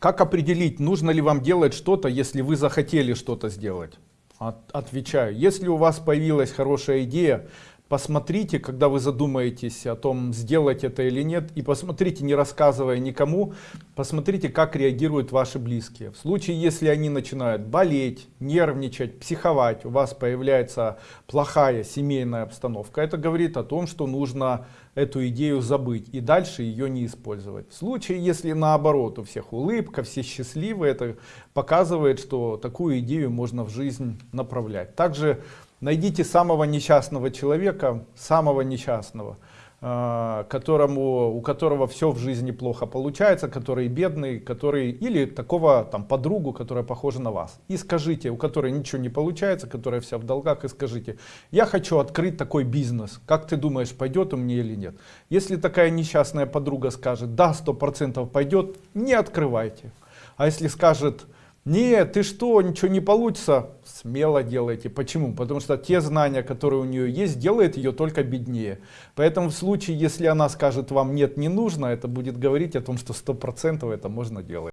Как определить, нужно ли вам делать что-то, если вы захотели что-то сделать? От, отвечаю, если у вас появилась хорошая идея, посмотрите, когда вы задумаетесь о том, сделать это или нет, и посмотрите, не рассказывая никому, посмотрите, как реагируют ваши близкие. В случае, если они начинают болеть, нервничать, психовать, у вас появляется плохая семейная обстановка, это говорит о том, что нужно эту идею забыть и дальше ее не использовать. В случае, если наоборот, у всех улыбка, все счастливы, это показывает, что такую идею можно в жизнь направлять. Также Найдите самого несчастного человека, самого несчастного, э, которому, у которого все в жизни плохо получается, который бедный, который или такого там подругу, которая похожа на вас. И скажите, у которой ничего не получается, которая вся в долгах, и скажите, я хочу открыть такой бизнес, как ты думаешь, пойдет у меня или нет? Если такая несчастная подруга скажет, да, сто процентов пойдет, не открывайте. А если скажет, нет, ты что, ничего не получится? Смело делайте. Почему? Потому что те знания, которые у нее есть, делает ее только беднее. Поэтому в случае, если она скажет вам нет, не нужно, это будет говорить о том, что сто процентов это можно делать.